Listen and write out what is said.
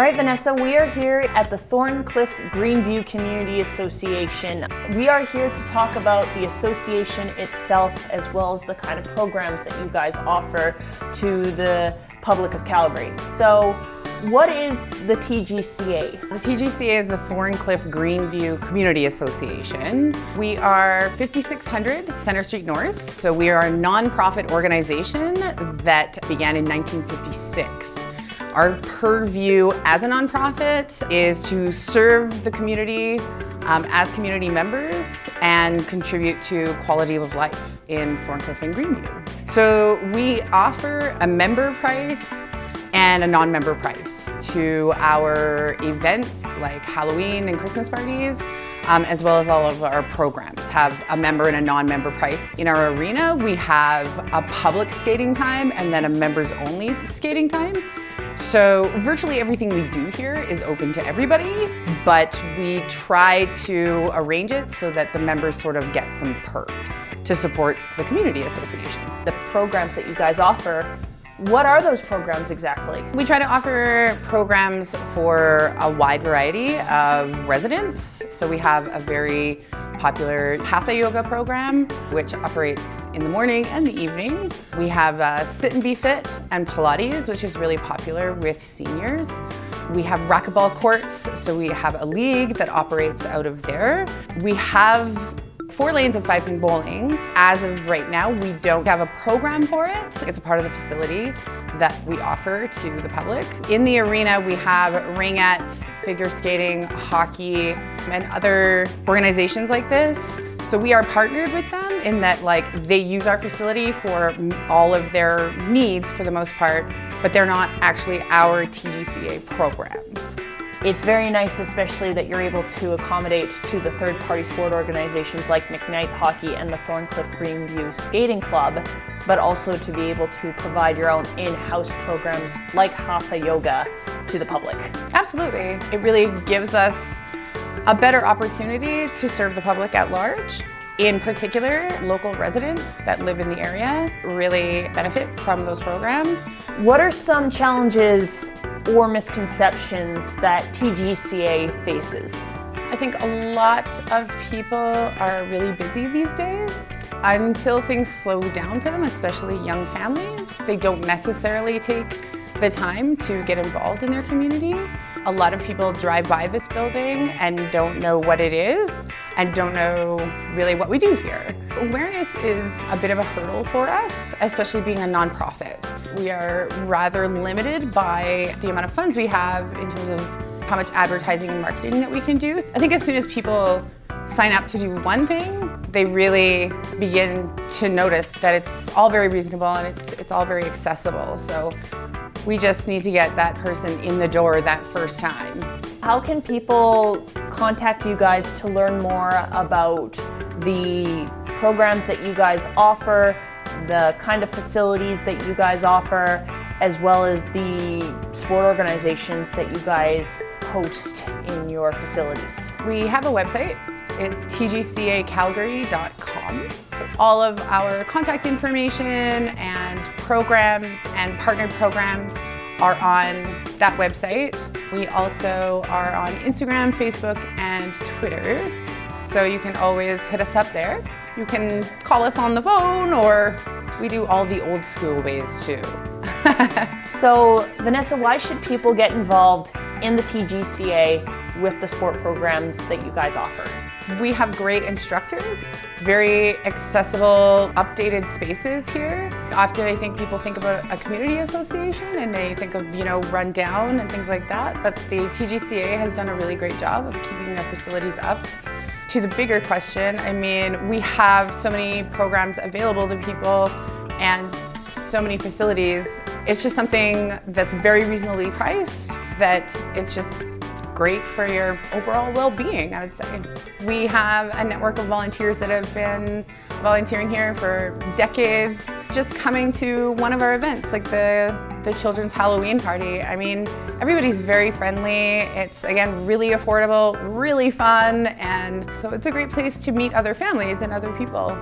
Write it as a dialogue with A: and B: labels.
A: All right, Vanessa, we are here at the Thorncliffe Greenview Community Association. We are here to talk about the association itself as well as the kind of programs that you guys offer to the public of Calgary. So what is the TGCA?
B: The TGCA is the Thorncliffe Greenview Community Association. We are 5600 Center Street North. So we are a nonprofit organization that began in 1956. Our purview as a nonprofit is to serve the community um, as community members and contribute to quality of life in Thorncliffe and Greenview. So we offer a member price and a non-member price to our events like Halloween and Christmas parties, um, as well as all of our programs have a member and a non-member price. In our arena, we have a public skating time and then a members only skating time. So virtually everything we do here is open to everybody, but we try to arrange it so that the members sort of get some perks to support the community association.
A: The programs that you guys offer what are those programs exactly?
B: We try to offer programs for a wide variety of residents. So we have a very popular Hatha Yoga program, which operates in the morning and the evening. We have uh, Sit and Be Fit and Pilates, which is really popular with seniors. We have racquetball courts, so we have a league that operates out of there. We have four lanes of five pin bowling. As of right now, we don't have a program for it. It's a part of the facility that we offer to the public. In the arena, we have ringette, figure skating, hockey, and other organizations like this. So we are partnered with them in that like they use our facility for all of their needs for the most part, but they're not actually our TGCA programs.
A: It's very nice, especially that you're able to accommodate to the third-party sport organizations like McKnight Hockey and the Thorncliffe Greenview Skating Club, but also to be able to provide your own in-house programs like Hatha Yoga to the public.
B: Absolutely. It really gives us a better opportunity to serve the public at large. In particular, local residents that live in the area really benefit from those programs.
A: What are some challenges or misconceptions that TGCA faces?
B: I think a lot of people are really busy these days. Until things slow down for them, especially young families, they don't necessarily take the time to get involved in their community. A lot of people drive by this building and don't know what it is and don't know really what we do here. Awareness is a bit of a hurdle for us, especially being a nonprofit. We are rather limited by the amount of funds we have in terms of how much advertising and marketing that we can do. I think as soon as people sign up to do one thing, they really begin to notice that it's all very reasonable and it's, it's all very accessible. So we just need to get that person in the door that first time.
A: How can people contact you guys to learn more about the programs that you guys offer, the kind of facilities that you guys offer, as well as the sport organizations that you guys host in your facilities?
B: We have a website. It's tgcacalgary.com. So all of our contact information and programs and partnered programs are on that website. We also are on Instagram, Facebook, and Twitter. So you can always hit us up there. You can call us on the phone or we do all the old school ways too.
A: so Vanessa, why should people get involved in the TGCA with the sport programs that you guys offer?
B: We have great instructors, very accessible, updated spaces here. Often I think people think about a community association and they think of, you know, run down and things like that, but the TGCA has done a really great job of keeping the facilities up. To the bigger question, I mean, we have so many programs available to people and so many facilities. It's just something that's very reasonably priced that it's just great for your overall well-being, I would say. We have a network of volunteers that have been volunteering here for decades, just coming to one of our events, like the, the Children's Halloween Party. I mean, everybody's very friendly. It's, again, really affordable, really fun, and so it's a great place to meet other families and other people.